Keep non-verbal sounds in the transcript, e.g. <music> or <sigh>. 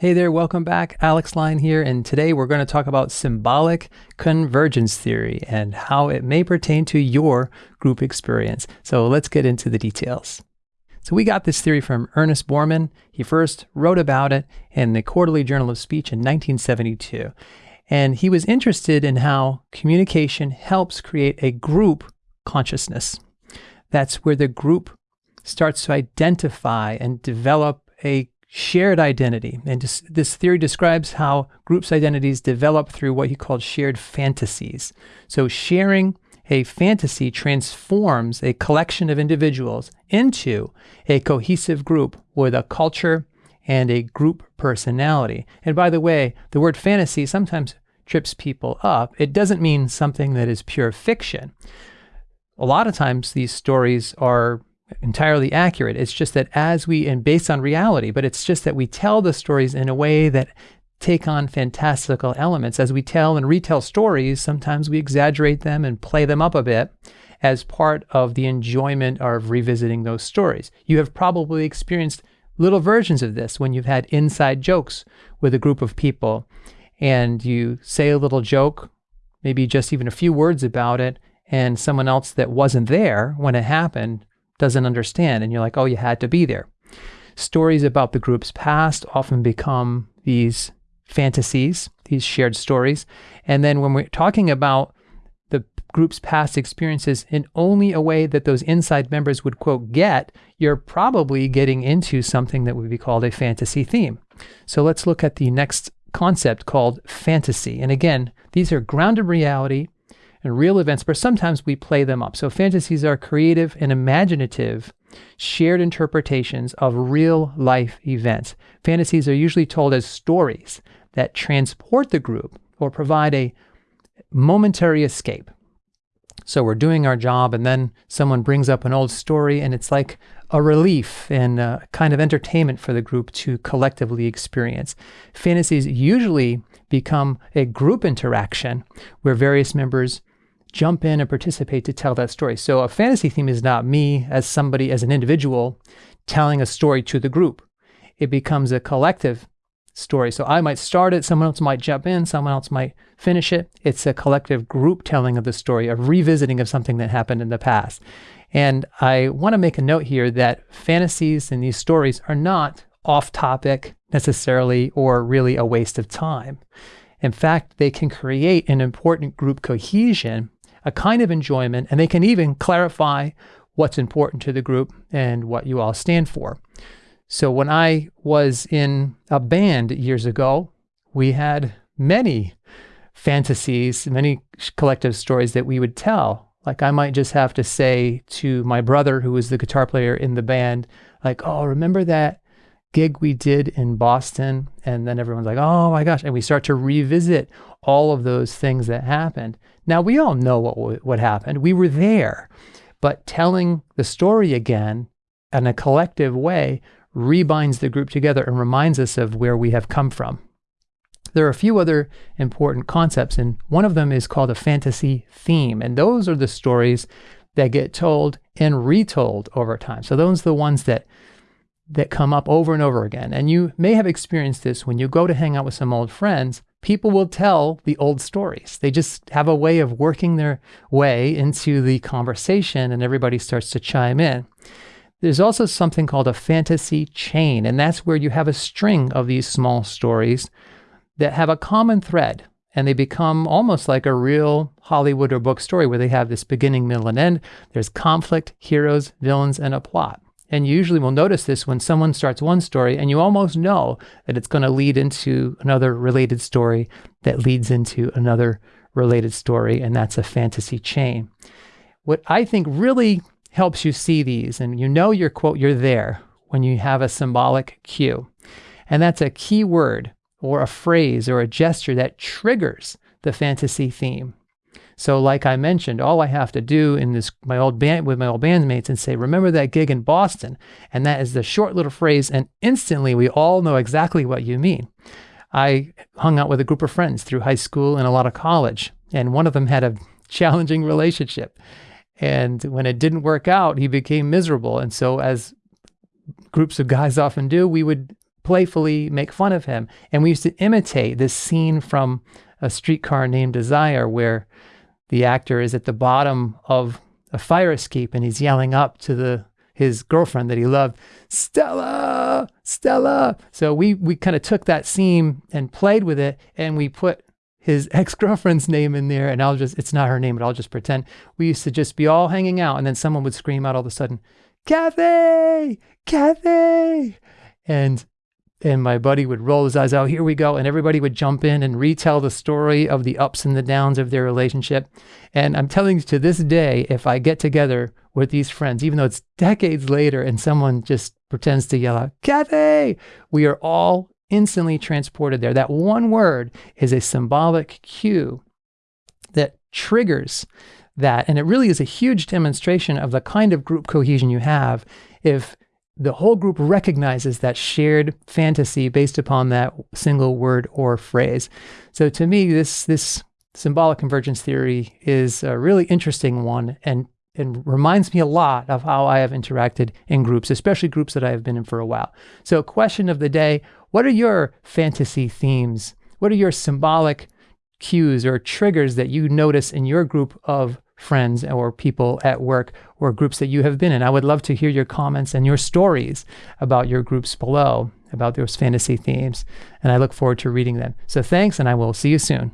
Hey there, welcome back. Alex Lyon here, and today we're going to talk about symbolic convergence theory and how it may pertain to your group experience. So let's get into the details. So we got this theory from Ernest Bormann. He first wrote about it in the Quarterly Journal of Speech in 1972. And he was interested in how communication helps create a group consciousness. That's where the group starts to identify and develop a shared identity. And this, theory describes how groups' identities develop through what he called shared fantasies. So, sharing a fantasy transforms a collection of individuals into a cohesive group with a culture and a group personality. And by the way, the word fantasy sometimes trips people up. It doesn't mean something that is pure fiction. A lot of times, these stories are entirely accurate. It's just that as we, and based on reality, but it's just that we tell the stories in a way that take on fantastical elements. As we tell and retell stories, sometimes we exaggerate them and play them up a bit as part of the enjoyment of revisiting those stories. You have probably experienced little versions of this when you've had inside jokes with a group of people and you say a little joke, maybe just even a few words about it, and someone else that wasn't there when it happened doesn't understand. And you're like, oh, you had to be there. Stories about the group's past often become these fantasies, these shared stories. And then when we're talking about the group's past experiences in only a way that those inside members would, quote, get, you're probably getting into something that would be called a fantasy theme. So let's look at the next concept called fantasy. And again, these are grounded reality and real events, but sometimes we play them up. So fantasies are creative and imaginative, shared interpretations of real life events. Fantasies are usually told as stories that transport the group or provide a momentary escape. So we're doing our job, and then someone brings up an old story, and it's like a relief and a kind of entertainment for the group to collectively experience. Fantasies usually become a group interaction where various members jump in and participate to tell that story. So a fantasy theme is not me as somebody, as an individual, telling a story to the group. It becomes a collective story. So I might start it, someone else might jump in, someone else might finish it. It's a collective group telling of the story, a revisiting of something that happened in the past. And I want to make a note here that fantasies and these stories are not off topic necessarily or really a waste of time. In fact, they can create an important group cohesion a kind of enjoyment, and they can even clarify what's important to the group and what you all stand for. So when I was in a band years ago, we had many fantasies, many collective stories that we would tell. Like I might just have to say to my brother, who was the guitar player in the band, like, oh, remember that gig we did in Boston? And then everyone's like, oh my gosh. And we start to revisit all of those things that happened. Now, we all know what, what happened. We were there. But telling the story again in a collective way rebinds the group together and reminds us of where we have come from. There are a few other important concepts, and one of them is called a fantasy theme. And those are the stories that get told and retold over time. So those are the ones that that come up over and over again. And you may have experienced this when you go to hang out with some old friends people will tell the old stories. They just have a way of working their way into the conversation and everybody starts to chime in. There's also something called a fantasy chain, and that's where you have a string of these small stories that have a common thread and they become almost like a real Hollywood or book story where they have this beginning, middle, and end. There's conflict, heroes, villains, and a plot. And usually will notice this when someone starts one story and you almost know that it's going to lead into another related story that leads into another related story. And that's a fantasy chain. What I think really helps you see these, and you know your quote, you're there when you have a symbolic cue. And that's a key word or a phrase or a gesture that triggers the fantasy theme. So, like I mentioned, all I have to do in this my old band with my old bandmates and say, "Remember that gig in Boston?" And that is the short little phrase, and instantly we all know exactly what you mean. I hung out with a group of friends through high school and a lot of college, and one of them had a <laughs> challenging relationship. And when it didn't work out, he became miserable. And so, as groups of guys often do, we would playfully make fun of him. And we used to imitate this scene from a streetcar named Desire where the actor is at the bottom of a fire escape and he's yelling up to the his girlfriend that he loved, Stella, Stella. So we we kind of took that scene and played with it and we put his <laughs> ex-girlfriend's name in there and I'll just it's not her name, but I'll just pretend. We used to just be all hanging out and then someone would scream out all of a sudden, Kathy, Kathy. And and my buddy would roll his eyes out, here we go. And everybody would jump in and retell the story of the ups and the downs of their relationship. And I'm telling you to this day, if I get together with these friends, even though it's decades later and someone just pretends to yell out, Kathy, we are all instantly transported there. That one word is a symbolic cue that triggers that. And it really is a huge demonstration of the kind of group cohesion you have if the whole group recognizes that shared fantasy based upon that single word or phrase. So to me, this this symbolic convergence theory is a really interesting one and and reminds me a lot of how I have interacted in groups, especially groups that I have been in for a while. So question of the day, what are your fantasy themes? What are your symbolic cues or triggers that you notice in your group of friends or people at work or groups that you have been in. I would love to hear your comments and your stories about your groups below, about those fantasy themes. And I look forward to reading them. So thanks, and I will see you soon.